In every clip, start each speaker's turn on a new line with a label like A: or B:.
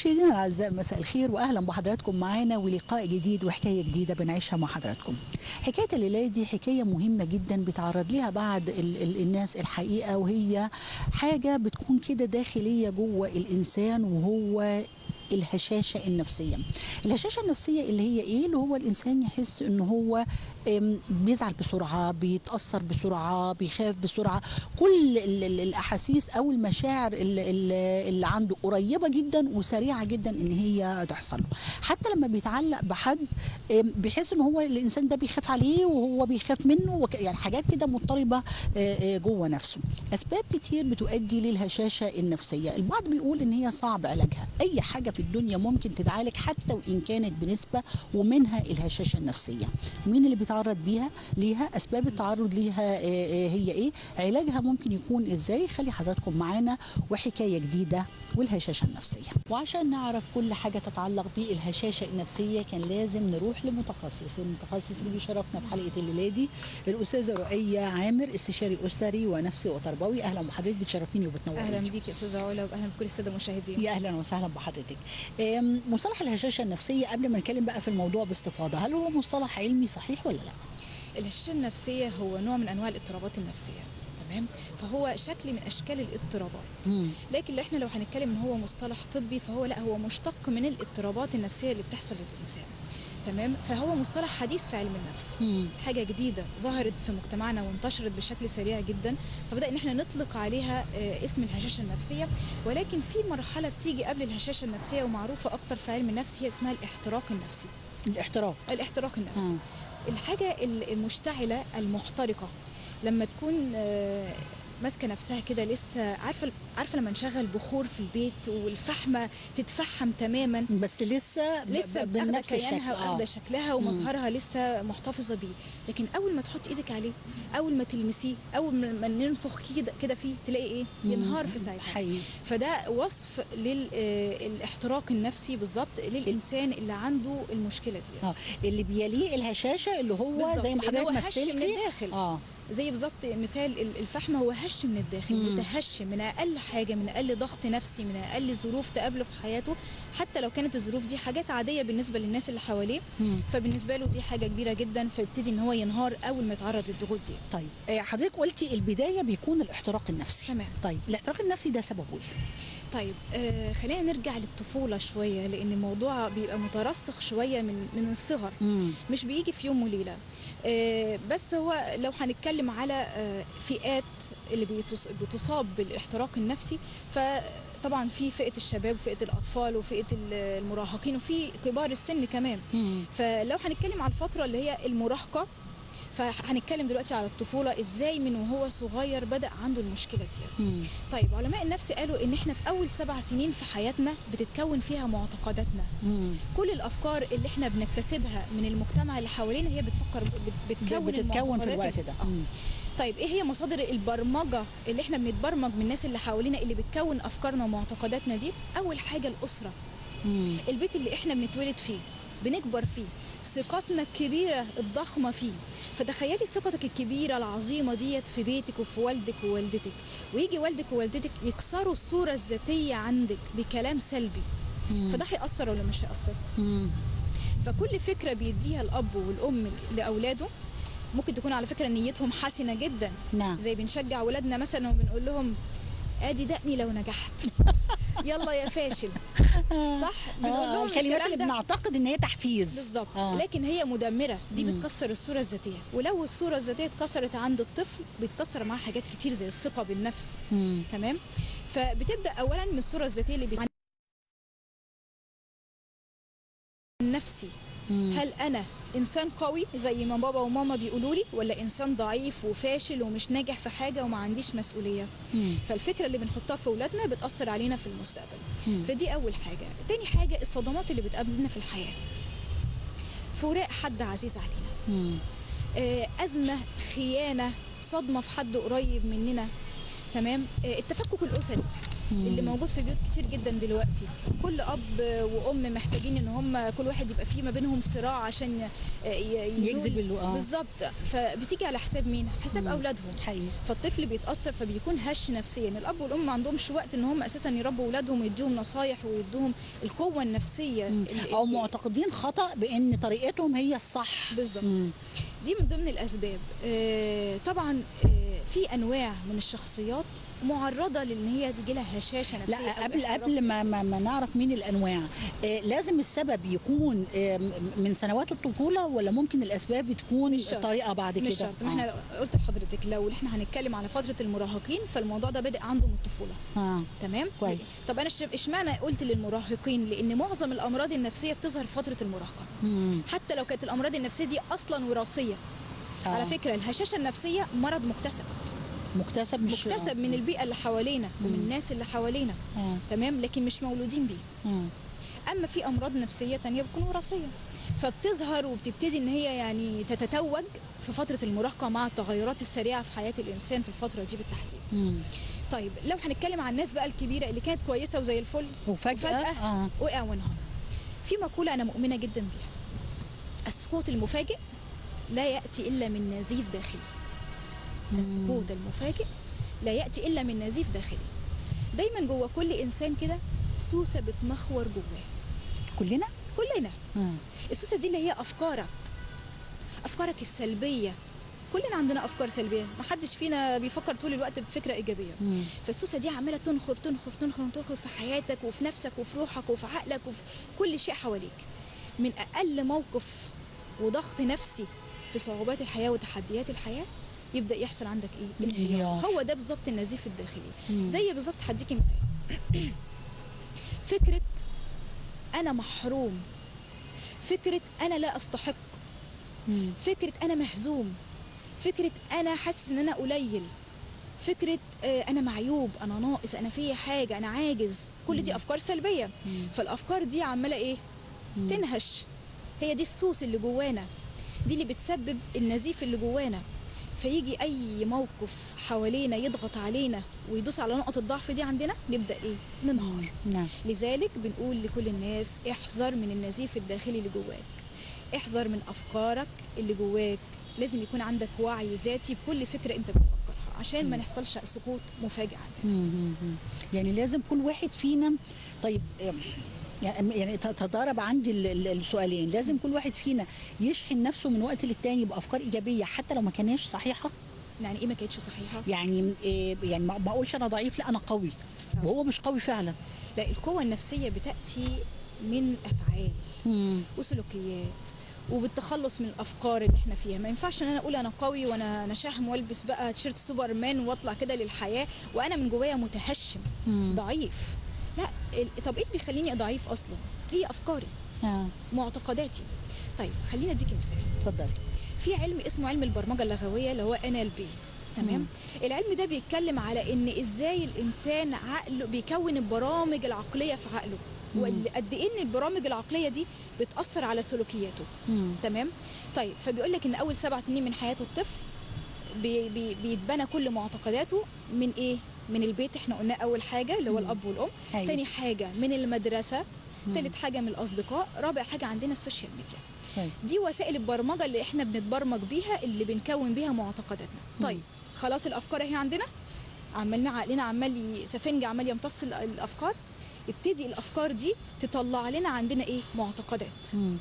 A: مشاهدينا الاعزاء مساء الخير واهلا بحضراتكم معانا ولقاء جديد وحكاية جديدة بنعيشها مع حضراتكم. حكاية الليلة دي حكاية مهمة جدا بيتعرض ليها بعض ال ال الناس الحقيقة وهي حاجة بتكون كده داخلية جوه الإنسان وهو الهشاشة النفسية. الهشاشة النفسية اللي هي إيه؟ اللي هو الإنسان يحس إن هو بيزعل بسرعة، بيتأثر بسرعة، بيخاف بسرعة، كل ال- ال- الأحاسيس أو المشاعر اللي, عنده قريبة جدا وسريعة جدا إن هي تحصل له. حتى لما بيتعلق بحد بيحس إن هو الإنسان ده بيخاف عليه وهو بيخاف منه يعني حاجات كده مضطربة آه، آه، جوه نفسه. أسباب كتير بتؤدي للهشاشة النفسية، البعض بيقول إن هي صعب علاجها، أي حاجة في الدنيا ممكن تتعالج حتى وإن كانت بنسبة ومنها الهشاشة النفسية. مين اللي بيتعرض بيها؟ ليها أسباب التعرض ليها آه، آه، هي إيه؟ علاجها ممكن يكون إزاي؟ خلي حضراتكم معانا وحكاية جديدة والهشاشة النفسية. وعشان نعرف كل حاجة تتعلق بالهشاشة النفسية كان لازم نروح لمتخصص. والمتخصص اللي بيشرفنا في حلقة الليلة دي الأستاذة رؤية عامر استشاري أسري ونفسي وتربوي. أهلا بحضرتك بتشرفيني وبتنوريني.
B: أهلا بيك يا أستاذة علا واهلا بكل السادة المشاهدين.
A: يا أهلا وسهلا بحضرتك. مصطلح الهشاشة النفسية قبل ما نتكلم بقى في الموضوع باستفاضة هل هو مصطلح علمي صحيح ولا لا؟
B: الهشاشة النفسية هو نوع من أنواع الاضطرابات النفسية تمام؟ فهو شكل من أشكال الاضطرابات. لكن اللي إحنا لو هنتكلم إن هو مصطلح طبي فهو لا هو مشتق من الاضطرابات النفسية اللي بتحصل للإنسان. تمام؟ فهو مصطلح حديث في علم النفس.
A: مم.
B: حاجة جديدة ظهرت في مجتمعنا وانتشرت بشكل سريع جدا فبدأ إن إحنا نطلق عليها آه، اسم الهشاشة النفسية. ولكن في مرحلة بتيجي قبل الهشاشة النفسية ومعروفة أكتر في علم النفس هي اسمها الاحتراق النفسي.
A: الاحتراق.
B: الاحتراق النفسي.
A: مم.
B: الحاجة المشتعلة المحترقة لما تكون آه، ماسكة نفسها كده لسه عارفة عارفة لما نشغل بخور في البيت والفحمة تتفحم تماما؟
A: بس لسه
B: لسه بنفس كيانها واخده
A: آه.
B: شكلها ومظهرها لسه محتفظة بيه. لكن أول ما تحط إيدك عليه أول ما تلمسيه أول ما ننفخ كده كده فيه تلاقي إيه؟ ينهار في ساعتها.
A: حقيقي.
B: فده وصف للاحتراق النفسي بالظبط للإنسان اللي عنده المشكلة دي.
A: آه. اللي بيليه الهشاشة اللي هو زي ما حضرتك مثلتي. آه.
B: زي بالظبط مثال ال- الفحم هو هش من الداخل. متهش من أقل حاجة من أقل ضغط نفسي من أقل ظروف تقابله في حياته حتى لو كانت الظروف دي حاجات عادية بالنسبة للناس اللي حواليه. فبالنسبة له دي حاجة كبيرة جدا فيبتدي إن هو ينهار أول ما يتعرض للضغوط دي
A: طيب آه، حضرتك قلتي البداية بيكون الاحتراق النفسي
B: تمام.
A: طيب الاحتراق النفسي ده سببه إيه
B: طيب آه خلينا نرجع للطفولة شوية لأن الموضوع بيبقى مترسخ شوية من من الصغر
A: مم.
B: مش بيجي في يوم وليلة بس هو لو هنتكلم على آه، فئات اللي بتصاب بالاحتراق النفسي فطبعا في فئة الشباب وفئة الأطفال وفئة ال- المراهقين وفي كبار السن كمان. فلو هنتكلم على الفترة اللي هي المراهقة فهنتكلم دلوقتي على الطفولة إزاي من وهو صغير بدأ عنده المشكلة دي
A: مم.
B: طيب علماء النفس قالوا إن إحنا في أول سبع سنين في حياتنا بتتكون فيها معتقداتنا
A: مم.
B: كل الأفكار اللي إحنا بنكتسبها من المجتمع اللي حوالينا هي بتفكر بت- بتكون
A: بتتكون في الوقت. ده. مم.
B: طيب إيه هي مصادر البرمجة اللي إحنا بنتبرمج من الناس اللي حوالينا اللي بتكون أفكارنا ومعتقداتنا دي أول حاجة الأسرة
A: مم.
B: البيت اللي إحنا بنتولد فيه بنكبر فيه ثقتنا الكبيرة الضخمة فيه. فتخيلي ثقتك الكبيرة العظيمة ديت في بيتك وفي والدك ووالدتك. ويجي والدك ووالدتك يكسروا الصورة الذاتية عندك بكلام سلبي.
A: مم.
B: فده هيأثر ولا مش هيأثر؟
A: مم.
B: فكل فكرة بيديها الأب والأم لأولاده ممكن تكون على فكرة نيتهم حسنة جدا.
A: نعم.
B: زي بنشجع ولادنا مثلا وبنقول لهم آدي دقني لو نجحت. يلا يا فاشل. صح؟ بنقول
A: آه
B: لهم
A: الكلمات اللي بنعتقد إن هي تحفيز.
B: بالظبط.
A: آه.
B: لكن هي مدمرة. دي
A: مم.
B: بتكسر الصورة الذاتية. ولو الصورة الذاتية اتكسرت عند الطفل بتكسر معاه حاجات كتير زي الثقة بالنفس.
A: مم.
B: تمام؟ فبتبدأ اولا من الصورة الذاتية اللي بت... نفسي
A: مم.
B: هل أنا إنسان قوي زي ما بابا وماما بيقولوا لي ولا إنسان ضعيف وفاشل ومش ناجح في حاجة وما عنديش مسؤولية
A: مم.
B: فالفكرة اللي بنحطها في اولادنا بتأثر علينا في المستقبل
A: مم.
B: فدي أول حاجة تاني حاجة الصدمات اللي بتقابلنا في الحياة فراق حد عزيز علينا
A: مم.
B: آه، أزمة خيانة صدمة في حد قريب مننا تمام آه، التفكك
A: الأسري.
B: اللي موجود في بيوت كتير جدا دلوقتي. كل أب وأم محتاجين إن هم كل واحد يبقى فيه ما بينهم صراع عشان
A: يجذب
B: يقول-
A: ال- آه.
B: بالظبط. فبتيجي على حساب مين؟ حساب
A: مم.
B: أولادهم.
A: حقيقي.
B: فالطفل بيتأثر فبيكون هش نفسيا. الأب والأم ما عندهمش وقت إن هم أساسا يربوا أولادهم ويديهم نصايح ويدوهم القوة
A: النفسية
B: أو
A: معتقدين خطأ بإن طريقتهم هي الصح.
B: بالظبط. دي من ضمن الأسباب. آه، طبعا آه، في أنواع من الشخصيات معرضة لإن هي تجي لها هشاشة نفسية
A: لا قبل قبل ما. ما, ما نعرف مين الأنواع آه لازم السبب يكون آه من سنوات الطفولة ولا ممكن الأسباب تكون. طريقه بعد كده
B: مش شرط ما إحنا قلت لحضرتك لو إحنا هنتكلم على فترة المراهقين فالموضوع ده بادئ عنده من الطفولة
A: آه
B: تمام
A: كويس.
B: طب أنا إشمعنى قلت للمراهقين لأن معظم الأمراض النفسية بتظهر في فترة المراهقة
A: مم.
B: حتى لو كانت الأمراض النفسية دي أصلا وراثية
A: آه.
B: على فكرة الهشاشة النفسية مرض مكتسب
A: مكتسب مش
B: مكتسب من البيئة اللي حوالينا ومن. الناس اللي حوالينا
A: آه.
B: تمام لكن مش مولودين بيه
A: آه.
B: أما في أمراض نفسية تانية بتكون وراثية فبتظهر وبتبتدي إن هي يعني تتتوج في فترة المراهقة مع التغيرات السريعة في حياة الإنسان في الفترة دي بالتحديد
A: مم.
B: طيب لو هنتكلم عن الناس بقى الكبيرة اللي كانت كويسة وزي الفل
A: وفجأة,
B: وفجأة
A: آه.
B: وقع وانهار في مقولة أنا مؤمنة جدا بيها السقوط المفاجئ لا يأتي إلا من نزيف داخلي السقوط المفاجئ لا يأتي إلا من نزيف داخلي. دايما جوه كل إنسان كده سوسة بتمخور جواه.
A: كلنا؟
B: كلنا.
A: آه.
B: السوسة دي اللي هي أفكارك. أفكارك السلبية. كلنا عندنا أفكار سلبية. ما حدش فينا بيفكر طول الوقت بفكرة إيجابية.
A: مم.
B: فالسوسة دي عماله تنخر تنخر تنخر تنخر في حياتك وفي نفسك وفي روحك وفي عقلك وفي كل شيء حواليك. من أقل موقف وضغط نفسي في صعوبات الحياة وتحديات الحياة يبدأ يحصل عندك إيه؟
A: انهيار.
B: انهيار هو ده بالظبط النزيف الداخلي.
A: مم.
B: زي بالظبط هديكي مثال. فكرة أنا محروم. فكرة أنا لا أستحق.
A: مم.
B: فكرة أنا مهزوم. فكرة أنا حاسس إن أنا قليل. فكرة آه، أنا معيوب أنا ناقص أنا في حاجة أنا عاجز. كل دي أفكار سلبية.
A: مم.
B: فالأفكار دي عمالة إيه؟
A: مم.
B: تنهش. هي دي السوس اللي جوانا. دي اللي بتسبب النزيف اللي جوانا. فيجي أي موقف حوالينا يضغط علينا ويدوس على نقط الضعف دي عندنا نبدأ إيه؟ ننهار.
A: نعم.
B: لذلك بنقول لكل الناس احذر من النزيف الداخلي اللي جواك. احذر من أفكارك اللي جواك. لازم يكون عندك وعي ذاتي بكل فكرة أنت بتفكرها عشان ما نحصلش سقوط مفاجئ.
A: مم. يعني لازم كل واحد فينا طيب يعني يعني تضارب عندي ال- ال- السؤالين. لازم كل واحد فينا يشحن نفسه من وقت للتاني بأفكار إيجابية حتى لو ما كانش صحيحة.
B: يعني إيه ما كانتش صحيحة؟
A: يعني إيه يعني ما ما اقولش أنا ضعيف لأ أنا قوي. وهو مش قوي فعلا.
B: لا القوة النفسية بتأتي من أفعال
A: مم.
B: وسلوكيات وبالتخلص من الأفكار اللي إحنا فيها. ما ينفعش إن أنا أقول أنا قوي وأنا أنا شهم وألبس بقى تيشيرت سوبرمان وأطلع كده للحياة وأنا من جوايا متهشم
A: مم.
B: ضعيف. لا ال- طب إيه اللي بيخليني ضعيف أصلا؟ هي أفكاري.
A: آه.
B: معتقداتي. طيب خلينا اديكي مثال.
A: اتفضلي
B: في علم اسمه علم البرمجة اللغوية اللي هو NLP تمام؟
A: مم.
B: العلم ده بيتكلم على إن إزاي الإنسان عقله بيكون البرامج العقلية في عقله. وقد إيه إن البرامج العقلية دي بتأثر على سلوكياته.
A: مم.
B: تمام؟ طيب فبيقول لك إن أول سبع سنين من حياة الطفل بي بي بيتبنى كل معتقداته من إيه؟ من البيت إحنا قلنا أول حاجة اللي هو. الأب والأم
A: أيوة.
B: تاني حاجة من
A: المدرسة.
B: تالت حاجة من الأصدقاء رابع حاجة عندنا السوشيال ميديا
A: طيب.
B: دي وسائل البرمجة اللي إحنا بنتبرمج بيها اللي بنكون بيها معتقداتنا. طيب خلاص الأفكار اهي عندنا عملنا عقلنا عمال سفنج عمال يمتص ال- الأفكار ابتدي الأفكار دي تطلع لنا عندنا إيه معتقدات
A: مم.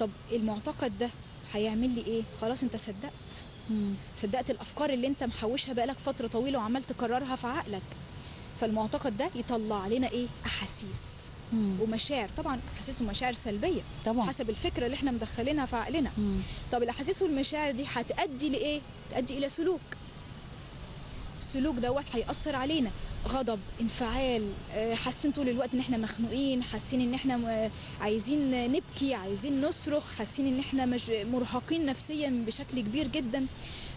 B: طب المعتقد ده هيعمل لي إيه خلاص أنت صدقت
A: مم.
B: صدقت الأفكار اللي أنت محوشها بقالك فترة طويلة وعمال تكررها في عقلك. فالمعتقد ده يطلع لنا إيه؟ أحاسيس
A: مم.
B: ومشاعر. طبعا أحاسيس ومشاعر سلبية
A: طبعا.
B: حسب الفكرة اللي إحنا مدخلينها في عقلنا.
A: مم.
B: طب الأحاسيس والمشاعر دي هتؤدي لإيه؟ تؤدي إلى سلوك. السلوك دوت هيأثر علينا. غضب انفعال آه، حاسين طول الوقت إن إحنا مخنوقين حاسين إن إحنا عايزين نبكي عايزين نصرخ حاسين إن إحنا مش مرهقين نفسيا بشكل كبير جدا.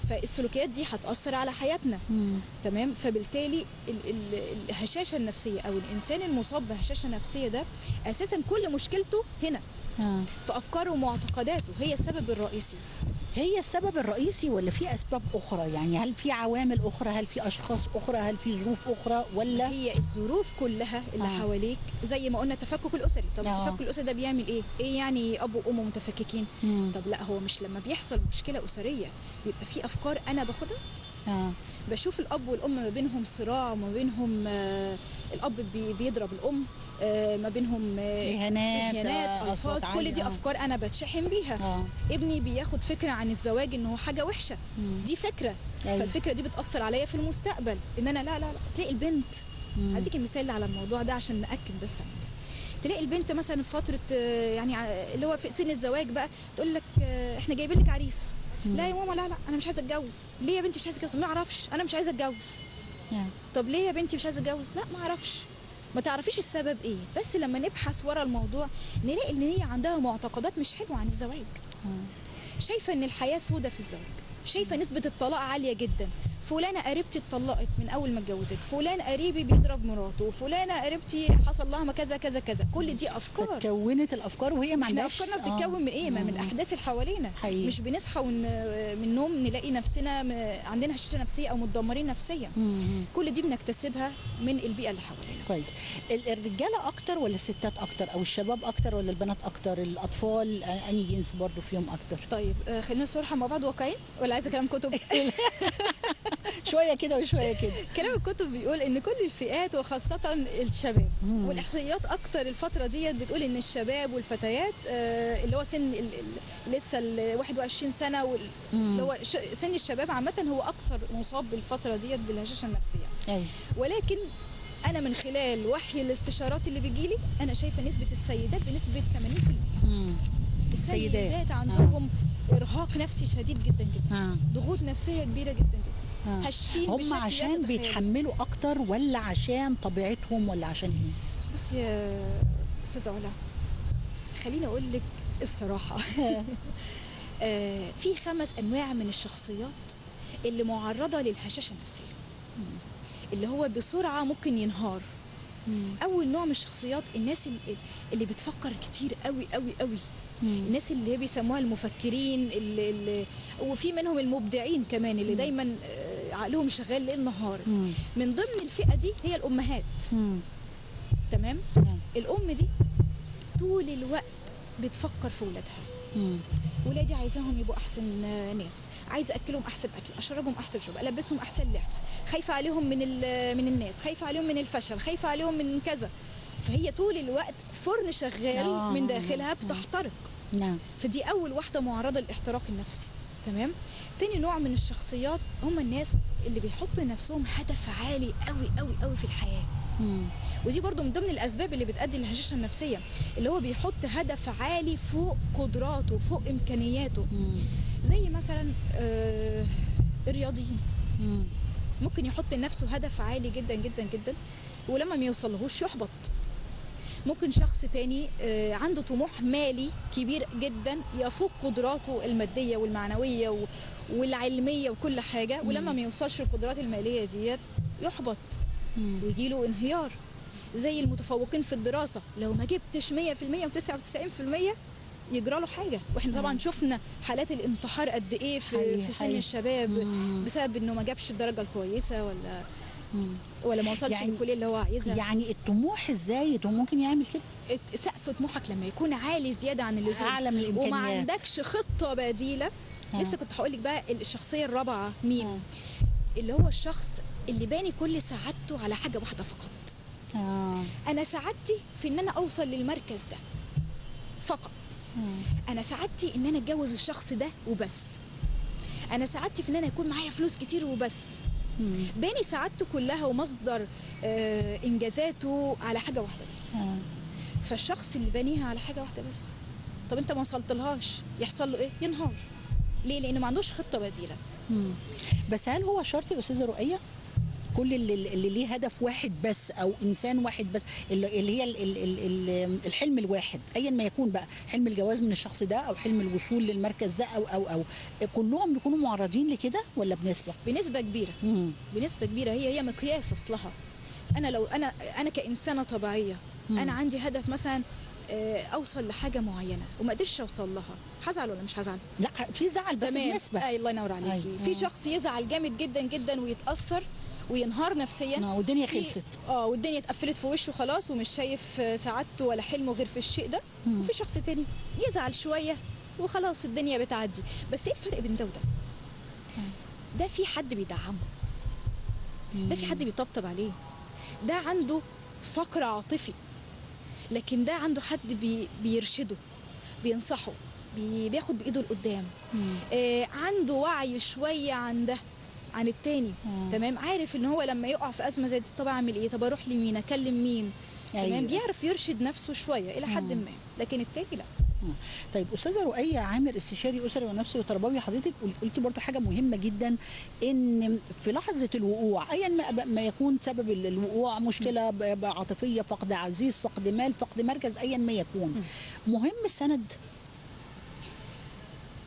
B: فالسلوكيات دي هتأثر على حياتنا.
A: مم.
B: تمام؟ فبالتالي ال- ال- الهشاشة النفسية أو الإنسان المصاب بهشاشة نفسية ده أساسا كل مشكلته هنا.
A: آه.
B: في أفكاره ومعتقداته هي السبب الرئيسي.
A: هي السبب الرئيسي ولا في أسباب أخرى؟ يعني هل في عوامل أخرى؟ هل في أشخاص أخرى؟ هل في ظروف أخرى؟ ولا
B: هي الظروف كلها اللي
A: آه.
B: حواليك زي ما قلنا التفكك الأسري. طب
A: آه.
B: التفكك الأسري ده بيعمل إيه؟ إيه يعني أب وأم متفككين؟
A: مم.
B: طب لا هو مش لما بيحصل مشكلة أسرية بيبقى في أفكار أنا باخدها؟
A: آه.
B: بشوف الأب والأم ما بينهم صراع وما بينهم آه الأب بي بيضرب الأم آه ما بينهم آه
A: إهانات آه،
B: الفاظ كل
A: عالية،
B: دي
A: آه.
B: أفكار أنا بتشحن بيها
A: آه
B: ابني بياخد فكرة عن الزواج ان هو حاجة وحشة
A: مم.
B: دي فكرة
A: أيوة.
B: فالفكرة دي بتأثر عليا في المستقبل إن أنا لا لا لا تلاقي البنت
A: مم.
B: هديكي مثال على الموضوع ده عشان نأكد بس على. تلاقي البنت مثلا في فترة آه، يعني اللي هو في سن الزواج بقى تقول لك آه، إحنا جايبين لك عريس لا يا ماما لا لا أنا مش عايزة أتجوز. ليه يا بنتي مش عايزة أتجوز؟ ما أعرفش. أنا مش عايزة أتجوز.
A: آه.
B: طب ليه يا بنتي مش عايزة أتجوز؟ لا ما أعرفش. ما تعرفيش السبب إيه. بس لما نبحث ورا الموضوع نلاقي إن هي عندها معتقدات مش حلوة عن الزواج. شايفة إن الحياة سودة في الزواج. شايفة نسبة الطلاق عالية جدا. فلانة قريبتي اتطلقت من أول ما اتجوزت فلان قريبي بيضرب مراته فلانة قريبتي حصل لها ما كذا كذا كذا كل دي أفكار
A: كونت الأفكار وهي ما عندهاش
B: أفكارنا
A: آه.
B: بتتكون من إيه ما من. الأحداث اللي حوالينا. مش بنصحى ون... من النوم نلاقي نفسنا. عندنا هشاشة نفسية أو متدمرين نفسيا. كل دي بنكتسبها من البيئة اللي حوالينا
A: كويس. ال- الرجالة أكتر ولا الستات أكتر؟ أو الشباب أكتر ولا البنات أكتر؟ الأطفال؟ أنهي جنس برضو فيهم أكتر؟
B: طيب آه، خلينا صراحة مع بعض واقعيين ولا عايزة كلام كتب؟
A: شوية كده وشوية كده.
B: كلام الكتب بيقول إن كل الفئات وخاصة الشباب
A: مم.
B: والأحصائيات أكتر الفترة ديت بتقول إن الشباب والفتيات آه، اللي هو سن ال- لسه ال 21
A: سنة.
B: اللي هو سن الشباب عامة هو أكثر مصاب بالفترة ديت بالهشاشة النفسية.
A: أيوه.
B: ولكن أنا من خلال وحي الاستشارات اللي بيجيلي أنا شايفة نسبة السيدات بنسبة 80%
A: مم. السيدات.
B: السيدات عندهم إرهاق نفسي شديد جدا جدا
A: آه.
B: ضغوط نفسية كبيرة جدا جدا
A: آه. هم عشان. بيتحملوا أكتر ولا عشان طبيعتهم ولا عشان إيه
B: بص يا أستاذة علا خليني أقول لك الصراحة آه، في خمس أنواع من الشخصيات اللي معرضة للهشاشة النفسية اللي هو بسرعة ممكن ينهار أول نوع من الشخصيات الناس اللي, بتفكر كتير قوي قوي قوي الناس اللي هي بيسموها المفكرين اللي, اللي وفي منهم المبدعين كمان اللي دايما آه، عقلهم شغال ليل نهار
A: مم.
B: من ضمن الفئة دي هي الأمهات
A: مم.
B: تمام
A: نعم.
B: الأم دي طول الوقت بتفكر في ولادها
A: مم.
B: ولادي عايزاهم يبقوا أحسن ناس. عايزه أكلهم أحسن أكل أشربهم أحسن شرب ألبسهم أحسن لبس. خايفة عليهم من من الناس خايفة عليهم من الفشل خايفة عليهم من كذا. فهي طول الوقت فرن شغال
A: آه.
B: من داخلها بتحترق.
A: نعم.
B: فدي أول واحدة معرضة للاحتراق النفسي. تمام؟ تاني نوع من الشخصيات هم الناس اللي بيحطوا لنفسهم هدف عالي قوي قوي قوي في الحياة.
A: مم.
B: ودي برضو من ضمن الأسباب اللي بتؤدي للهشاشة النفسية اللي هو بيحط هدف عالي فوق قدراته فوق إمكانياته
A: مم.
B: زي مثلا آه، الرياضيين
A: مم.
B: ممكن يحط لنفسه هدف عالي جدا جدا جدا ولما ما يوصلهوش يحبط ممكن شخص تاني آه، عنده طموح مالي كبير جدا يفوق قدراته المادية والمعنوية والعلمية وكل حاجة ولما ما يوصلش القدرات المالية ديت يحبط
A: مم.
B: ويجيله انهيار زي المتفوقين في الدراسة لو ما جبتش 100% و99% يجرى له حاجة وإحنا طبعا
A: مم.
B: شفنا حالات الانتحار قد
A: إيه
B: في, في سن. الشباب
A: مم.
B: بسبب إنه ما جابش الدرجة الكويسة ولا
A: مم.
B: ولا ما وصلش
A: يعني-
B: للكلية اللي هو عايزها
A: يعني الطموح الزايد هو ممكن يعمل كده
B: سقف طموحك لما يكون عالي زيادة عن اللزوم
A: أعلى من الإمكانيات
B: وما عندكش خطة بديلة
A: آه.
B: لسه كنت هقول لك بقى الشخصية الرابعة مين
A: آه.
B: اللي هو الشخص اللي باني كل سعادته على حاجة واحدة فقط.
A: آه.
B: أنا سعادتي في إن أنا أوصل للمركز ده فقط.
A: آه.
B: أنا سعادتي إن أنا أتجوز الشخص ده وبس. أنا سعادتي في إن أنا يكون معايا فلوس كتير وبس.
A: مم.
B: باني سعادته كلها ومصدر آه إنجازاته على حاجة واحدة بس.
A: آه.
B: فالشخص اللي بانيها على حاجة واحدة بس. طب أنت ما وصلتلهاش يحصل له إيه؟ ينهار. ليه؟ لأن ما عندوش خطة بديلة.
A: مم. بس هل هو شرط يا أستاذة رؤية؟ كل اللي, اللي ليه هدف واحد بس أو إنسان واحد بس اللي اللي هي ال- ال- ال- ال- الحلم الواحد ايا ما يكون بقى حلم الجواز من الشخص ده أو حلم الوصول للمركز ده أو أو أو كلهم بيكونوا معرضين لكده ولا بنسبة؟
B: بنسبة كبيرة
A: مم.
B: بنسبة كبيرة هي هي مقياس أصلها أنا لو أنا أنا كإنسانة طبيعية
A: مم.
B: أنا عندي هدف مثلا آه، أوصل لحاجة معينة وما قدرتش أوصل لها هزعل ولا مش هزعل
A: لا في زعل بس
B: تمام.
A: بنسبة
B: أي الله ينور عليكي
A: أي.
B: في. شخص يزعل جامد جدا جدا ويتأثر وينهار نفسيا.
A: آه، والدنيا خلصت.
B: آه والدنيا اتقفلت في وشه خلاص ومش شايف آه، سعادته ولا حلمه غير في الشيء ده.
A: مم.
B: وفي شخص تاني يزعل شوية وخلاص الدنيا بتعدي. بس إيه الفرق بين ده وده؟ ده في حد بيدعمه. ده في حد بيطبطب عليه. ده عنده فقر عاطفي. لكن ده عنده حد بي بيرشده بينصحه بي بياخد بإيده لقدام. آه عنده وعي شوية عن ده. عن التاني.
A: مم.
B: تمام؟ عارف إن هو لما يقع في أزمة زي دي طب أعمل إيه؟ طب أروح لمين؟ أكلم مين؟
A: أيوة.
B: تمام بيعرف يرشد نفسه شوية إلى حد. ما لكن التاني لأ.
A: طيب أستاذة رؤية عامر استشاري أسري ونفسي وتربوي حضرتك قل- قلتي برضو حاجة مهمة جدا إن في لحظة الوقوع ايا ما, ما يكون سبب ال- الوقوع مشكلة عاطفية فقد عزيز فقد مال فقد مركز ايا ما يكون. مهم السند؟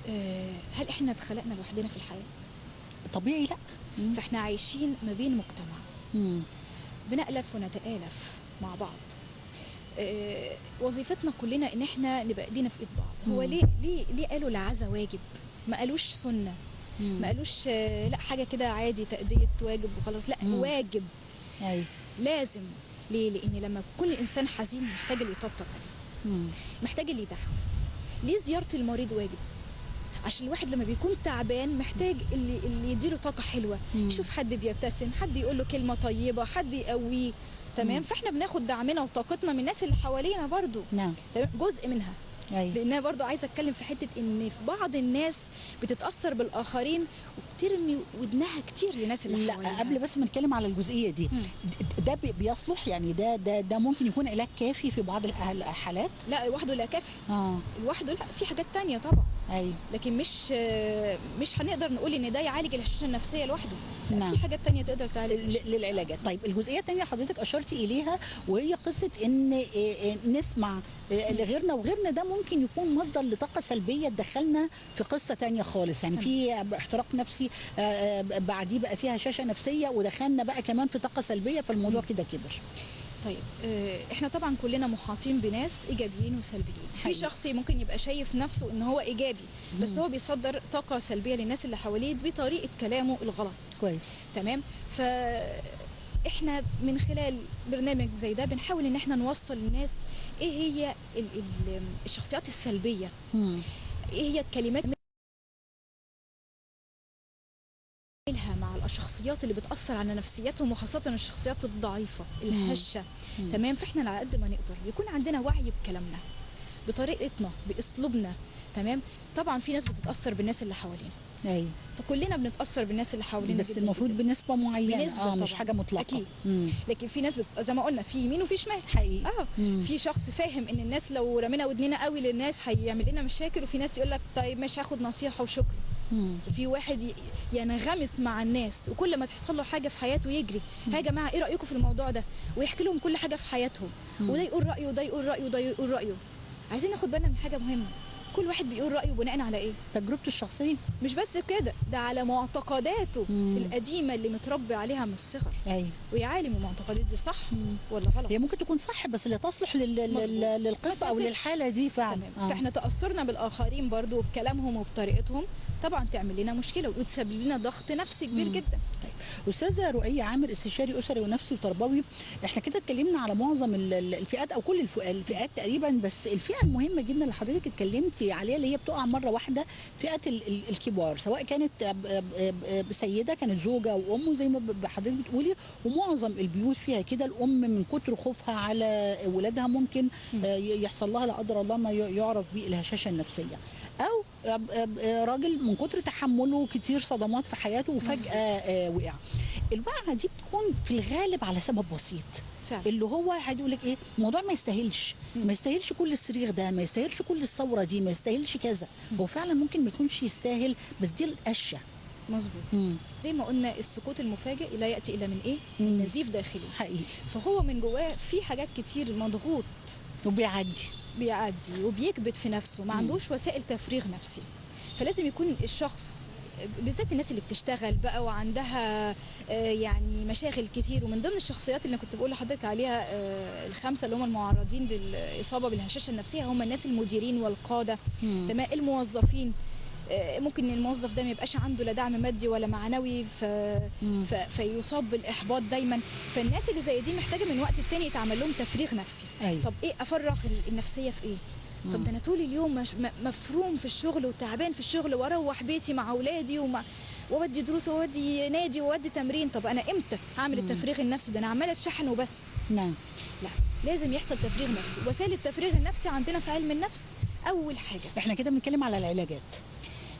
B: آه هل إحنا اتخلقنا لوحدنا في الحياة؟
A: طبيعي لا.
B: فإحنا عايشين ما بين مجتمع.
A: مم.
B: بنألف ونتآلف مع بعض. آه، وظيفتنا كلنا إن إحنا نبقى إيدينا في إيد بعض. هو
A: مم.
B: ليه ليه ليه قالوا العزا واجب؟ ما قالوش سنة.
A: مم.
B: ما قالوش آه، لا حاجة كده عادي تأدية واجب وخلاص. لا
A: مم.
B: واجب.
A: أيوه.
B: لازم. ليه؟ لأن لما كل انسان حزين محتاج اللي يطبطب عليه
A: مم.
B: محتاج اللي يدعمه ليه زيارة المريض واجب؟ عشان الواحد لما بيكون تعبان محتاج اللي اللي يديله طاقة حلوة.
A: مم.
B: يشوف حد بيبتسم حد يقول له كلمة طيبة حد يقويه. تمام. فاحنا بناخد دعمنا وطاقتنا من الناس اللي حوالينا برضو.
A: نعم.
B: تمام؟ جزء منها.
A: أيوه.
B: لأن أنا برضو عايزة أتكلم في حتة إن في بعض الناس بتتأثر بالآخرين وبترمي ودنها كتير للناس اللي
A: لا
B: حواليها
A: قبل بس ما نتكلم على الجزئية دي
B: مم.
A: ده بي- بيصلح؟ يعني ده ده ده ممكن يكون علاج كافي في بعض الحالات؟
B: لا لوحده لا كافي.
A: آه.
B: لوحده لا في حاجات تانية طبعا.
A: أيوه.
B: لكن مش مش هنقدر نقول إن ده يعالج الهشاشه النفسية لوحده.
A: نعم.
B: في حاجات تانية تقدر تعالج
A: للعلاجات طيب الجزئية الثانية حضرتك أشرتي إليها وهي قصة إن نسمع إيه، لغيرنا وغيرنا ده ممكن يكون مصدر لطاقة سلبية تدخلنا في قصة تانية خالص. يعني في احتراق نفسي آه، آه، بعديه بقى فيها هشاشه نفسية ودخلنا بقى كمان في طاقة سلبية فالموضوع كده كبر.
B: طيب آه، إحنا طبعا كلنا محاطين بناس إيجابيين وسلبيين. في
A: حقيقي.
B: شخص ممكن يبقى شايف نفسه إن هو إيجابي بس هو بيصدر طاقة سلبية للناس اللي حواليه بطريقة كلامه الغلط.
A: كويس.
B: تمام؟ ف إحنا من خلال برنامج زي ده بنحاول إن إحنا نوصل للناس إيه هي ال- ال- الشخصيات السلبية.
A: مم.
B: إيه هي الكلمات الشخصيات اللي بتأثر على نفسياتهم وخاصة الشخصيات الضعيفة الهشة
A: مم.
B: تمام فإحنا على قد ما نقدر يكون عندنا وعي بكلامنا بطريقتنا بأسلوبنا تمام طبعا في ناس بتتأثر بالناس اللي حوالينا أيوه كلنا بنتأثر بالناس اللي حوالينا
A: بس المفروض. بنسبة معينة
B: بنسبة
A: آه مش. حاجة مطلقة
B: أكيد.
A: مم.
B: لكن في ناس بت... زي ما قلنا في يمين وفي شمال
A: حقيقي
B: آه
A: مم.
B: في شخص فاهم إن الناس لو رمينا ودننا قوي للناس هيعمل لنا مشاكل وفي ناس يقول لك طيب مش هاخد نصيحة وشكرا وفي واحد ينغمس مع الناس وكل ما تحصل له حاجة في حياته يجري. يا جماعة إيه رأيكم في الموضوع ده؟ ويحكي لهم كل حاجة في حياتهم. وده يقول رأيه وده يقول رأيه وده يقول رأيه. عايزين ناخد بالنا من حاجة مهمة. كل واحد بيقول رأيه بناء على إيه؟
A: تجربته الشخصية.
B: مش بس كده ده على معتقداته
A: مم.
B: القديمة اللي متربي عليها من الصغر.
A: أيوه.
B: ويا عالم المعتقدات دي صح
A: مم.
B: ولا غلط؟
A: هي ممكن تكون صح بس لا تصلح لل... للقصة
B: أو.
A: للحالة دي فعلا.
B: تمام.
A: آه.
B: فإحنا تأثرنا بالآخرين برضو وبكلامهم وبطريقتهم. طبعا تعمل لنا مشكلة وتسبب لنا ضغط نفسي كبير. جدا.
A: أستاذة رؤية عامر استشاري أسري ونفسي وتربوي إحنا كده اتكلمنا على معظم ال- ال- الفئات أو كل الف- الفئات تقريبا بس الفئة المهمة جدا اللي حضرتك اتكلمتي عليها اللي هي بتقع مرة واحدة فئة ال- ال- الكبار سواء كانت سيدة كانت زوجة وأم زي ما حضرتك بتقولي ومعظم البيوت فيها كده الأم من كتر خوفها على ولادها ممكن آه، يحصل لها لا قدر الله ما يعرف به الهشاشة النفسية. أو راجل من كتر تحمله كتير صدمات في حياته وفجأة آه، وقع. الوقعة دي بتكون في الغالب على سبب بسيط.
B: فعلا.
A: اللي هو هيقول لك إيه؟ الموضوع ما يستاهلش. ما يستاهلش كل الصريخ ده ما يستاهلش كل الثورة دي ما يستاهلش كذا. هو فعلا ممكن ما يكونش يستاهل بس دي القشة.
B: مظبوط. زي ما قلنا السكوت المفاجئ لا يأتي الا من إيه؟
A: مم.
B: من نزيف داخلي.
A: حقيقي.
B: فهو من جواه في حاجات كتير مضغوط.
A: وبيعدي.
B: بيعدي وبيكبت في نفسه ما. عندوش وسائل تفريغ نفسي فلازم يكون الشخص بالذات الناس اللي بتشتغل بقى وعندها آه، يعني مشاغل كتير ومن ضمن الشخصيات اللي كنت بقول لحضرتك عليها آه، الخمسة اللي هم المعرضين للاصابه بالهشاشة النفسية هم الناس المديرين
A: والقادة.
B: تمام الموظفين ممكن الموظف ده ما يبقاش عنده لا دعم مادي ولا معنوي ف... ف... فيصاب بالإحباط دايما. فالناس اللي زي دي محتاجة من وقت التاني يتعمل لهم تفريغ نفسي.
A: أيوة.
B: طب إيه أفرغ ال- النفسية في إيه؟ طب ده أنا طول اليوم مش مفروم في الشغل وتعبان في الشغل وأروح بيتي مع أولادي ومع وأودي دروس وأودي نادي وأودي تمرين. طب أنا إمتى هعمل التفريغ النفسي؟ ده أنا عمالة أتشحن وبس.
A: نعم.
B: لا لازم يحصل تفريغ نفسي. وسائل التفريغ النفسي عندنا في علم النفس أول حاجة.
A: إحنا كده بنتكلم على العلاجات.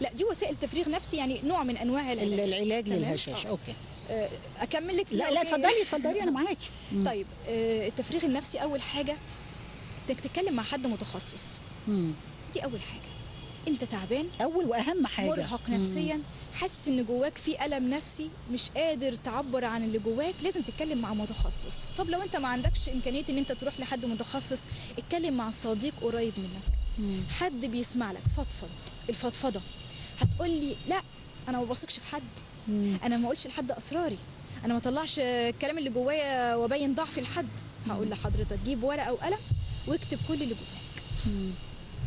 B: لا دي وسائل تفريغ نفسي يعني نوع من أنواع
A: ال-
B: العلاج
A: العلاج
B: آه.
A: أوكي
B: آه، أكمل لك
A: لا لا
B: إيه؟
A: اتفضلي اتفضلي أنا معاكي.
B: طيب آه، التفريغ النفسي أول حاجة إنك تتكلم مع حد متخصص
A: مم.
B: دي أول حاجة أنت تعبان
A: أول وأهم حاجة
B: مرهق
A: مم.
B: نفسيا حاسس إن جواك في ألم نفسي مش قادر تعبر عن اللي جواك لازم تتكلم مع متخصص طب لو أنت ما عندكش إمكانية إن أنت تروح لحد متخصص اتكلم مع صديق قريب منك
A: مم.
B: حد بيسمع لك فضفض الفضفضة هتقول لي لا أنا ما بثقش في حد.
A: مم.
B: أنا ما أقولش لحد أسراري. أنا ما اطلعش الكلام اللي جوايا وأبين ضعفي لحد هقول لحضرتك جيب ورقة وقلم واكتب كل اللي جواك.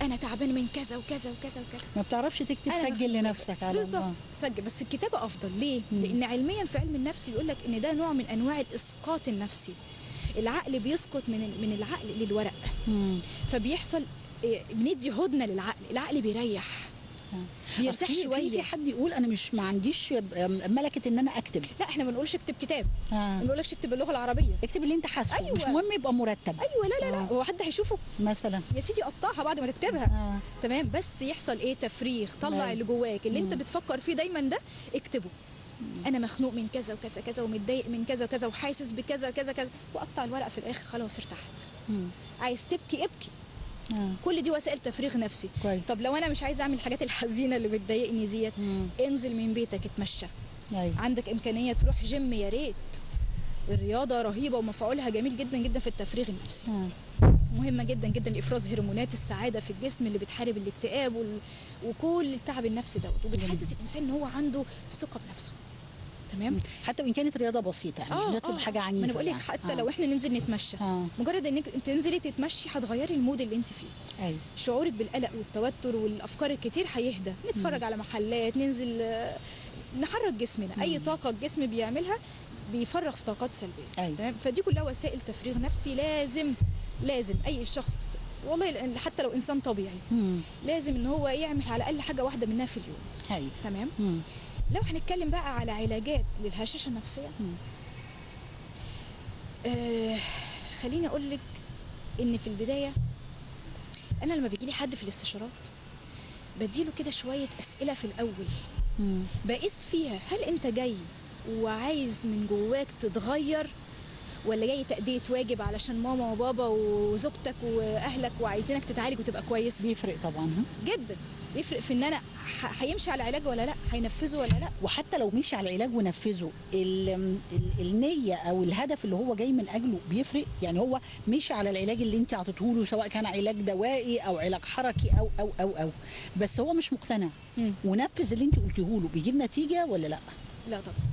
B: أنا تعبان من كذا وكذا وكذا وكذا.
A: ما بتعرفش تكتب سجل. لنفسك على
B: بالظبط سجل. بس الكتابة أفضل. ليه؟
A: مم.
B: لأن علميا في علم النفس بيقول لك إن ده نوع من أنواع الإسقاط النفسي. العقل بيسقط من من العقل للورق.
A: مم.
B: فبيحصل إيه، بندي هدنة للعقل. العقل بيريح. بيرتاح
A: في- في
B: شوية.
A: حد يقول أنا مش ما عنديش ملكة إن أنا أكتب.
B: لا إحنا ما بنقولش اكتب كتاب.
A: آه.
B: ما بنقولكش اكتب باللغة العربية.
A: اكتب اللي أنت حاسه.
B: أيوة.
A: مش مهم يبقى مرتب.
B: أيوه لا لا لا.
A: آه.
B: هو حد هيشوفه.
A: مثلا.
B: يا سيدي قطعها بعد ما تكتبها.
A: آه.
B: تمام؟ بس يحصل إيه؟ تفريغ. طلع
A: أيوة.
B: اللي جواك. اللي أنت
A: مم.
B: بتفكر فيه دايما ده اكتبه. أنا مخنوق من كذا وكذا كذا ومتضايق من كذا وكذا وحاسس بكذا كذا كذا وقطع الورقة في الآخر خلاص ارتحت.
A: مم.
B: عايز تبكي ابكي. كل دي وسائل تفريغ نفسي.
A: كويس.
B: طب لو أنا مش عايزه أعمل الحاجات الحزينة اللي بتضايقني ديت
A: مم.
B: انزل من بيتك اتمشى.
A: أيوه.
B: عندك إمكانية تروح جيم يا ريت. الرياضة رهيبة ومفعولها جميل جدا جدا في التفريغ النفسي.
A: آه.
B: مهمة جدا جدا لإفراز هرمونات السعادة في الجسم اللي بتحارب الاكتئاب وال... وكل التعب النفسي دوت. وبتحسس الإنسان إن هو عنده ثقة بنفسه. تمام؟
A: حتى وإن كانت رياضة بسيطة يعني
B: آه
A: نطلب
B: آه.
A: حاجة عنيفة
B: ما أنا بقول لك
A: يعني.
B: حتى
A: آه.
B: لو إحنا ننزل نتمشى.
A: آه.
B: مجرد إنك تنزلي تتمشي هتغيري المود اللي أنت فيه.
A: أيوه.
B: شعورك بالقلق والتوتر والأفكار الكتير هيهدى. نتفرج على محلات ننزل آه، نحرك جسمنا. أي طاقة الجسم بيعملها بيفرغ في طاقات سلبية.
A: أيوة.
B: تمام؟ فدي كلها وسائل تفريغ نفسي. لازم لازم أي شخص والله حتى لو إنسان طبيعي
A: مم.
B: لازم إن هو يعمل على الأقل حاجة واحدة منها في اليوم.
A: أيوه.
B: تمام؟
A: مم.
B: لو هنتكلم بقى على علاجات للهشاشة
A: النفسية.
B: آه خليني أقول لك إن في البداية أنا لما بيجي لي حد في الاستشارات بديله كده شوية أسئلة في الأول
A: مم.
B: بقيس فيها هل أنت جاي وعايز من جواك تتغير ولا جاي تأدية واجب علشان ماما وبابا وزوجتك وأهلك وعايزينك تتعالج وتبقى كويس
A: بيفرق طبعا؟
B: جدا بيفرق في إن أنا هيمشي على علاج ولا لأ؟ هينفذه ولا لأ؟
A: وحتى لو مشي على العلاج ونفذه ال ال النية أو الهدف اللي هو جاي من أجله بيفرق؟ يعني هو مشي على العلاج اللي أنت عطيته له سواء كان علاج دوائي أو علاج حركي أو أو أو أو. بس هو مش مقتنع. ونفذ اللي أنت قلتيه له بيجيب نتيجة ولا لأ؟
B: لا طبعا.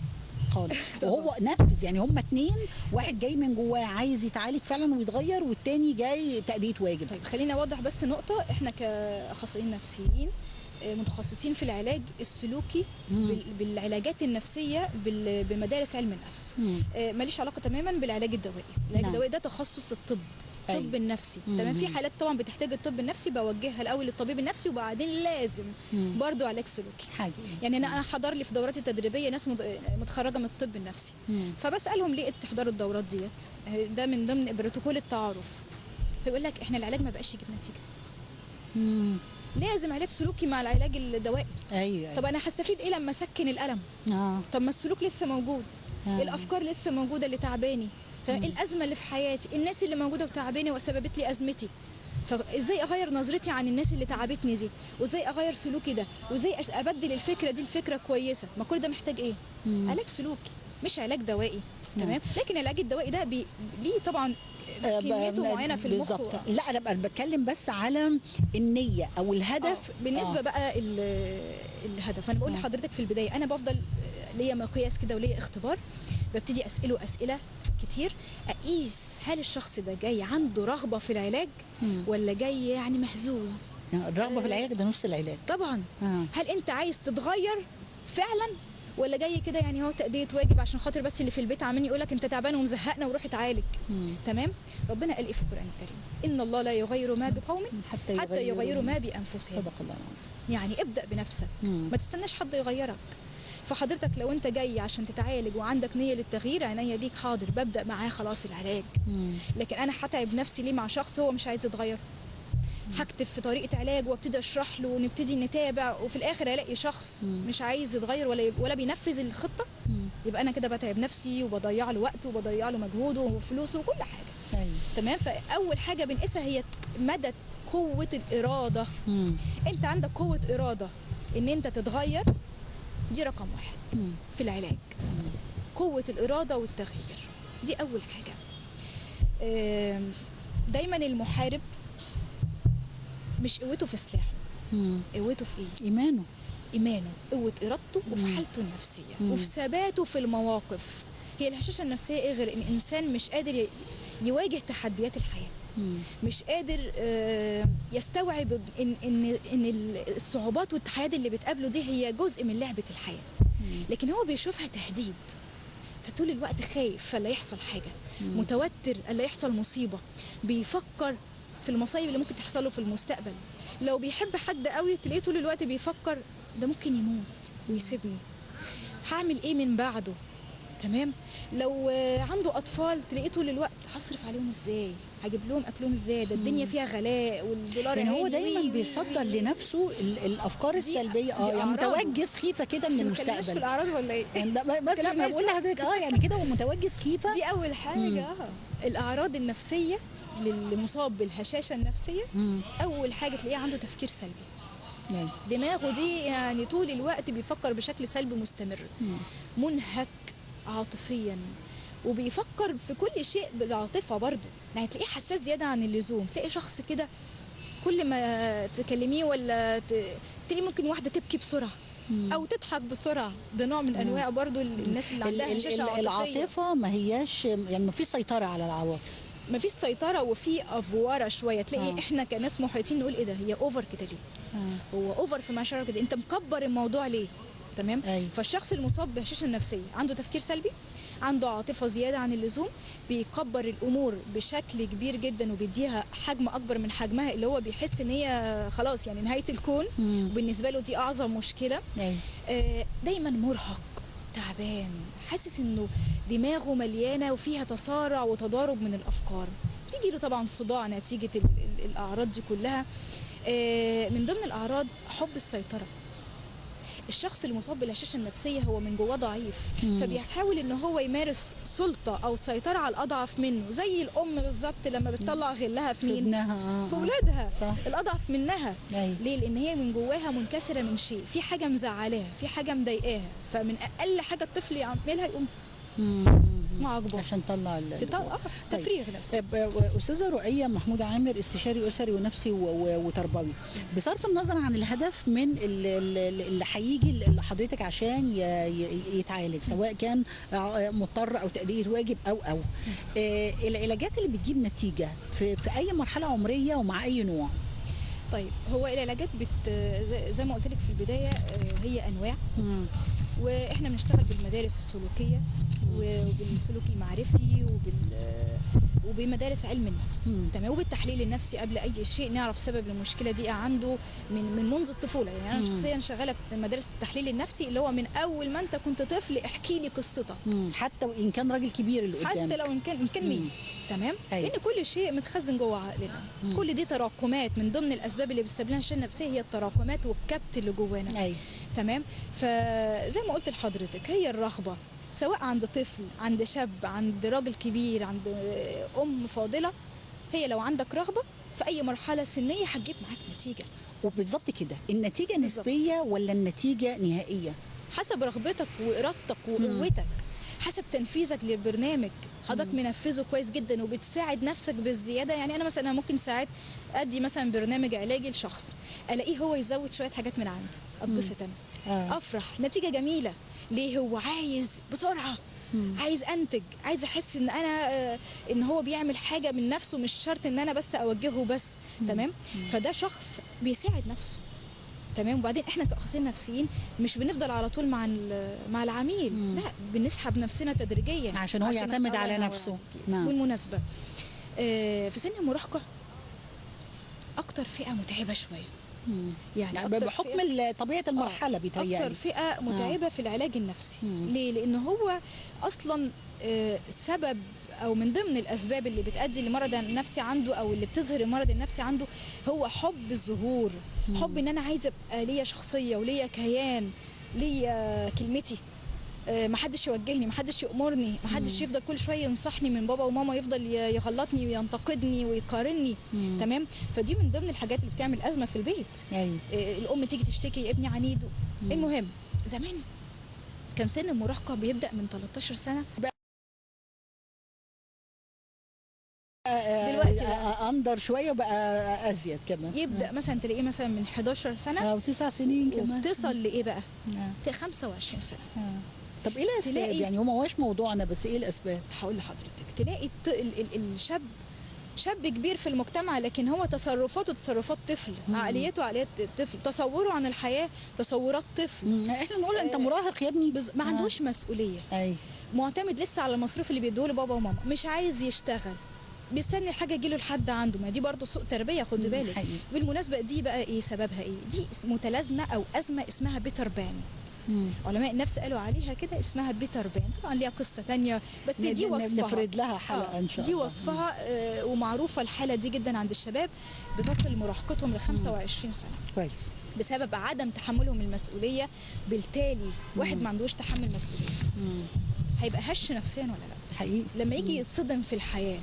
A: خالص وهو نفذ يعني هما اتنين واحد جاي من جواه عايز يتعالج فعلا ويتغير والتاني جاي تأدية واجب
B: طيب خليني أوضح بس نقطة إحنا كأخصائيين نفسيين آه، متخصصين في العلاج السلوكي
A: مم.
B: بال- بالعلاجات النفسية بمدارس علم النفس. آه، ماليش علاقة تماما بالعلاج الدوائي العلاج
A: نعم.
B: الدوائي ده تخصص الطب. الطب النفسي.
A: مم.
B: تمام؟ في حالات طبعا بتحتاج الطب النفسي بوجهها الأول للطبيب النفسي وبعدين لازم. برضو علاج سلوكي
A: حاجة.
B: يعني أنا أنا حضر لي في دوراتي التدريبية ناس متخرجة من الطب النفسي.
A: مم.
B: فبسألهم ليه تحضروا الدورات ديت؟ ده من ضمن بروتوكول التعارف. فيقول لك إحنا العلاج ما بقاش يجيب نتيجة.
A: مم.
B: لازم علاج سلوكي مع العلاج الدوائي.
A: أيوه.
B: طب أنا هستفيد إيه لما أسكن الألم؟
A: آه.
B: طب ما السلوك لسه موجود.
A: آه.
B: الأفكار لسه موجودة اللي تعباني. الأزمة اللي في حياتي الناس اللي موجودة وتعباني وسببت لي أزمتي. فإزاي أغير نظرتي عن الناس اللي تعبتني دي؟ وإزاي أغير سلوكي ده؟ وإزاي أبدل الفكرة دي لفكرة كويسة؟ ما كل ده محتاج إيه؟
A: مم.
B: علاج سلوكي مش علاج دوائي. تمام؟ لكن العلاج الدوائي ده بي... ليه طبعا كميته معينة في المخ
A: بالظبط. لا أنا بقى بتكلم بس على النية أو الهدف.
B: آه، بالنسبة
A: آه.
B: بقى ال- الهدف. أنا بقول
A: آه.
B: لحضرتك في البداية أنا بفضل ليا مقياس كده وليا اختبار ببتدي اساله اسئله كتير. أقيس هل الشخص ده جاي عنده رغبة في العلاج
A: مم.
B: ولا جاي يعني مهزوز؟
A: الرغبة في العلاج ده نص العلاج.
B: طبعا.
A: آه.
B: هل أنت عايز تتغير فعلا ولا جاي كده يعني هو تأدية واجب عشان خاطر بس اللي في البيت عمالين يقول لك أنت تعبان ومزهقنا وروح اتعالج. تمام؟ ربنا قال إيه في القرآن الكريم؟ إن الله لا يغير ما بقوم
A: حتى
B: حتى يغيروا. ما بأنفسهم.
A: صدق الله العظيم.
B: يعني ابدأ بنفسك.
A: مم.
B: ما تستناش حد يغيرك. فحضرتك لو انت جاي عشان تتعالج وعندك نية للتغيير عينيا ليك حاضر. ببدأ معاه خلاص العلاج.
A: مم.
B: لكن أنا هتعب نفسي ليه مع شخص هو مش عايز يتغير؟ هكتب في طريقة علاج وابتدي أشرح له ونبتدي نتابع وفي الآخر ألاقي شخص
A: مم.
B: مش عايز يتغير ولا ولا بينفذ الخطة.
A: مم.
B: يبقى أنا كده بتعب نفسي وبضيع له وقته وبضيع له مجهوده وفلوسه وكل حاجة.
A: أيوه.
B: تمام؟ فأول حاجة بنقيسها هي مدى قوة الإرادة.
A: مم.
B: أنت عندك قوة إرادة إن أنت تتغير دي رقم واحد
A: مم.
B: في العلاج قوة الإرادة والتغيير دي أول حاجة دايما المحارب مش قوته في سلاحه
A: مم.
B: قوته في إيه
A: إيمانه
B: إيمانه قوة إرادته وفي
A: مم.
B: حالته النفسية
A: مم.
B: وفي ثباته في المواقف هي الهشاشة النفسية إيه غير إن إنسان مش قادر يواجه تحديات الحياة
A: مم.
B: مش قادر آه، يستوعب ان ان إن الصعوبات والتحديات اللي بتقابله دي هي جزء من لعبة
A: الحياة.
B: لكن هو بيشوفها تهديد. فطول الوقت خايف فلا يحصل
A: حاجة.
B: متوتر ألا يحصل مصيبة. بيفكر في المصايب اللي ممكن تحصل له في المستقبل. لو بيحب حد قوي تلاقيه طول الوقت بيفكر ده ممكن يموت ويسيبني. هعمل إيه من بعده؟ تمام؟ لو عنده أطفال تلاقيه طول الوقت هصرف عليهم إزاي؟ هجيب لهم أكلهم إزاي؟ ده الدنيا فيها غلاء والدولار
A: يعني هو دايما بيصدر. لنفسه ال- الأفكار السلبية.
B: آه
A: يعني. متوجس خيفة كده من
B: اتكلمناش في
A: المستقبل.
B: الأعراض ولا إيه؟
A: يعني بس
B: كلام
A: بقول لحضرتك آه يعني كده هو متوجس خيفة.
B: دي أول حاجة. آه. الأعراض النفسية للمصاب بالهشاشة النفسية.
A: مم.
B: أول حاجة تلاقيه عنده تفكير سلبي. دماغه دي يعني طول الوقت بيفكر بشكل سلبي مستمر.
A: مم.
B: منهك. عاطفيا. وبيفكر في كل شيء بالعاطفة برضه. يعني تلاقيه حساس زيادة عن اللزوم. تلاقي شخص كده كل ما تكلميه ولا ت... تلاقي ممكن واحدة تبكي
A: بسرعة.
B: أو تضحك بسرعة. ده نوع من أنواع برضه الناس اللي
A: ال-
B: عندها هشاشه
A: العاطفة ما هياش يعني ما فيش سيطرة على العواطف.
B: مفيش سيطرة وفي أفوارة شوية. تلاقي
A: آه.
B: إحنا كناس محيطين نقول إيه ده؟ هي اوفر كده ليه؟
A: آه.
B: هو اوفر في مشاعره كده. أنت مكبر الموضوع ليه؟ تمام
A: أيوة.
B: فالشخص المصاب بهشاشة نفسيه عنده تفكير سلبي عنده عاطفة زيادة عن اللزوم بيكبر الأمور بشكل كبير جدا وبيديها حجم أكبر من حجمها اللي هو بيحس إن هي خلاص يعني نهاية الكون. وبالنسبه له دي أعظم مشكلة
A: أيوة.
B: آه، دايما مرهق تعبان حاسس إنه دماغه مليانة وفيها تصارع وتضارب من الأفكار بيجي له طبعا صداع نتيجة ال- ال- الأعراض دي كلها آه، من ضمن الأعراض حب السيطرة الشخص المصاب بالهشاشه النفسية هو من جواه ضعيف
A: مم.
B: فبيحاول إن هو يمارس سلطة أو سيطرة على الأضعف منه زي الأم بالظبط لما بتطلع غلها في مين
A: ابنها آه
B: في
A: آه.
B: اولادها الأضعف منها
A: أيوة.
B: ليه لأن هي من جواها منكسرة من شيء في حاجة مزعلاها في حاجة مضايقاها فمن أقل حاجة الطفل يعملها يقوم
A: مم.
B: معاقبه
A: عشان
B: تطلع آه،
A: طيب.
B: تفريغ نفسي
A: آه، استاذه رؤيه محمود عامر استشاري أسري ونفسي وتربوي بصرف النظر عن الهدف من ال- ال- اللي هيجي لحضرتك عشان يتعالج سواء كان آه، مضطر أو تاديه واجب أو أو. آه، العلاجات اللي بتجيب نتيجة في, في أي مرحلة عمرية ومع أي نوع؟
B: طيب هو العلاجات بت زي- ما قلت لك في البداية آه، هي أنواع. وإحنا بنشتغل بالمدارس السلوكية. وبالسلوك المعرفي وبال وبمدارس علم النفس. تمام وبالتحليل النفسي قبل أي شيء نعرف سبب المشكلة دي عنده من من منذ الطفولة يعني أنا
A: مم.
B: شخصيا شغالة في مدارس التحليل النفسي اللي هو من أول ما أنت كنت طفل احكي لي قصتك.
A: حتى وإن كان راجل كبير اللي
B: حتى
A: قدامك
B: لو إن كان إن كان. مين تمام
A: أيوة.
B: لأن كل شيء متخزن جوه عقلنا
A: مم.
B: كل دي تراكمات من ضمن الأسباب اللي بتسبب لنا الشلل النفسيه هي التراكمات والكبت اللي جوانا
A: أيوه
B: تمام فزي ما قلت لحضرتك هي الرغبة سواء عند طفل عند شاب عند راجل كبير عند أم فاضلة هي لو عندك رغبة في أي مرحلة سنية هتجيب معاك نتيجة.
A: وبالظبط كده. النتيجة
B: بالظبط.
A: نسبية ولا النتيجة نهائية؟
B: حسب رغبتك وإرادتك وقوتك حسب تنفيذك للبرنامج حضرتك منفذه كويس جدا وبتساعد نفسك بالزيادة. يعني أنا مثلا ممكن ساعات أدي مثلا برنامج علاجي لشخص ألاقيه هو يزود شوية حاجات من عنده. أتبسط أنا.
A: آه.
B: أفرح. نتيجة جميلة. ليه هو عايز بسرعة؟ عايز أنتج. عايز أحس إن أنا آه، إن هو بيعمل حاجة من نفسه مش شرط إن أنا بس أوجهه بس. تمام؟ فده شخص بيساعد نفسه. تمام؟ وبعدين إحنا كأخصائيين نفسيين مش بنفضل على طول مع مع العميل.
A: مم.
B: لا بنسحب نفسنا تدريجيا.
A: عشان هو يعتمد
B: الله
A: على نفسه. نعم.
B: بالمناسبه آه، في سن المراهقة أكتر فئة متعبة شوية.
A: مم.
B: يعني, أكتر
A: بحكم طبيعة المرحلة
B: أكتر
A: بيتهيألي
B: فئه متعبة في العلاج النفسي.
A: مم.
B: ليه؟ لأن هو أصلا آه، سبب أو من ضمن الأسباب اللي بتؤدي لمرض النفسي عنده أو اللي بتظهر المرض النفسي عنده هو حب الظهور. حب إن أنا عايزة أبقى ليا شخصية وليا كيان ليا كلمتي. آه، محدش يوجهني محدش يأمرني محدش يفضل كل شوية ينصحني من بابا وماما يفضل يغلطني وينتقدني ويقارني
A: مم.
B: تمام؟ فدي من ضمن الحاجات اللي بتعمل أزمة في البيت. آه، الأم تيجي تشتكي ابني عنيد. المهم زمان كان سن المراهقة بيبدأ من 13 سنة. دلوقتي بقى.
A: آه، أندر شوية وبقى أزيد كمان.
B: يبدأ مثلا تلاقيه مثلا من 11 سنة.
A: أو تسع سنين كمان.
B: وبتصل لإيه بقى؟
A: آه.
B: ت- 25 سنة.
A: آه. طب إيه
B: الأسباب؟
A: يعني هو ما هوش موضوعنا بس إيه الأسباب؟
B: هقول لحضرتك تلاقي الط- ال- ال- الشاب شاب كبير في المجتمع لكن هو تصرفاته تصرفات طفل
A: مم.
B: عقليته عقليات طفل تصوره عن الحياة تصورات طفل.
A: مم. إحنا نقول أنت
B: آه.
A: مراهق يا ابني؟
B: بز- ما
A: آه.
B: عندوش مسؤولية.
A: أي.
B: معتمد لسه على المصروف اللي بيدوه بابا وماما مش عايز يشتغل. بيستني الحاجة تجيله لحد عنده. ما دي برضه سوء تربية
A: مم،
B: بالك. بالمناسبة دي بقى إيه سببها إيه؟ دي متلازمة أو أزمة اسمها بيتر بان.
A: مم.
B: علماء النفس قالوا عليها كده اسمها بيتر بان. طبعا ليها قصة تانية بس دي وصفها.
A: نفرد لها حلقة
B: آه،
A: إن شاء
B: دي
A: الله.
B: وصفها آه، ومعروفة الحالة دي جدا عند الشباب بتصل مراهقتهم ل 25 سنة.
A: كويس.
B: بسبب عدم تحملهم المسؤولية. بالتالي واحد ما عندوش تحمل مسؤولية.
A: مم.
B: هيبقى هش نفسيا ولا لأ؟
A: حقيقي.
B: لما يجي يتصدم في الحياة
A: مم.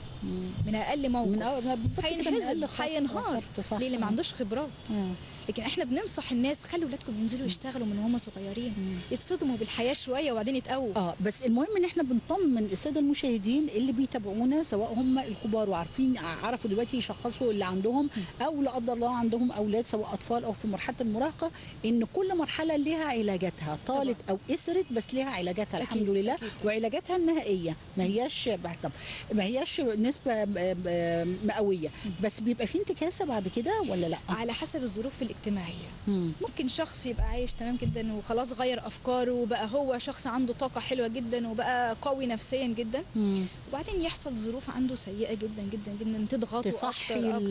B: من أقل موقف.
A: من بالظبط كده أقل خط-
B: هينهار. ليه؟ اللي ما عندوش خبرات.
A: آه.
B: لكن إحنا بننصح الناس خلوا ولادكم ينزلوا يشتغلوا من هم صغيرين. يتصدموا بالحياة شوية وبعدين يتقووا.
A: آه بس المهم إن إحنا بنطمن الساده المشاهدين اللي بيتابعونا سواء هم الكبار وعارفين عرفوا دلوقتي يشخصوا اللي عندهم أو لا قدر الله عندهم أولاد سواء أطفال أو في مرحلة المراهقة إن كل مرحلة لها علاجاتها طالت أو إسرت بس لها علاجاتها الحمد لله. وعلاجاتها النهائية ما هياش طب ما هياش نسبه ب- مئوية بس بيبقى في انتكاسة بعد كده ولا لأ؟
B: على حسب الظروف الاجتماعية
A: مم.
B: ممكن شخص يبقى عايش تمام جدا وخلاص غير أفكاره وبقى هو شخص عنده طاقة حلوة جدا وبقى قوي نفسيا جدا
A: مم.
B: وبعدين يحصل ظروف عنده سيئة جدا جدا جدا تضغطه
A: تصحي
B: أكتر أكتر.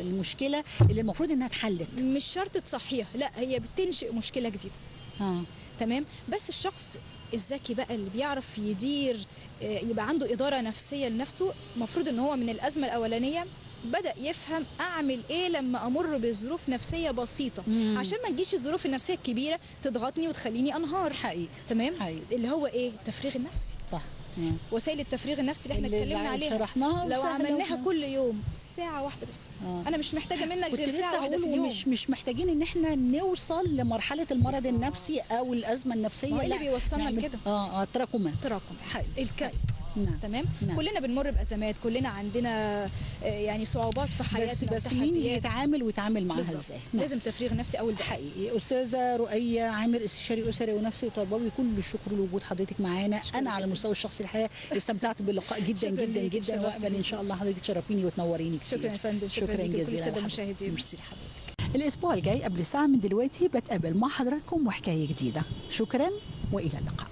A: المشكلة اللي المفروض إنها اتحلت
B: مش شرط تصحيها لأ هي بتنشئ مشكلة جديدة
A: آه
B: تمام بس الشخص الذكي بقى اللي بيعرف يدير آه، يبقى عنده إدارة نفسية لنفسه. المفروض إن هو من الأزمة الأولانية بدأ يفهم أعمل إيه لما أمر بظروف نفسية بسيطة.
A: مم.
B: عشان ما تجيش الظروف النفسية الكبيرة تضغطني وتخليني أنهار
A: حقيقي.
B: تمام؟
A: حقيقي.
B: اللي هو إيه؟ التفريغ النفسي.
A: صح. مم.
B: وسائل التفريغ النفسي اللي
A: إحنا
B: اتكلمنا عليها
A: شرحناها
B: لو عملناها
A: وإحنا-
B: كل يوم ساعة واحدة بس
A: آه.
B: أنا مش محتاجة منك غير
A: لسه
B: ساعة واحدة في اليوم
A: مش مش محتاجين إن إحنا نوصل لمرحلة المرض
B: بالظبط.
A: النفسي أو
B: الأزمة النفسية إيه اللي بيوصلنا لكده؟
A: آه آه تراكمات
B: تراكم
A: حقيقي.
B: الكبت
A: نعم.
B: تمام
A: نعم.
B: كلنا بنمر بأزمات كلنا عندنا آه، يعني صعوبات في
A: بس
B: حياتنا
A: بس مين
B: وتحديات.
A: يتعامل ويتعامل معاها. إزاي نعم.
B: لازم تفريغ نفسي أول
A: حقيقي أستاذة رؤية عامر استشاري أسري ونفسي وتربوي كل الشكر لوجود حضرتك معانا أنا على. المستوى الشخصي الحقيقة استمتعت باللقاء جدا جدا جدا وامل
B: إن.
A: شاء الله حضرتك تشرفيني وتنوريني كتير
B: شكراً يا فندم، شكراً
A: شكرا جزيلا.
B: المشاهدين.
A: ميرسي لحضرتك الأسبوع الجاي قبل ساعة من دلوقتي بتقابل مع حضراتكم وحكاية جديدة شكرا وإلى اللقاء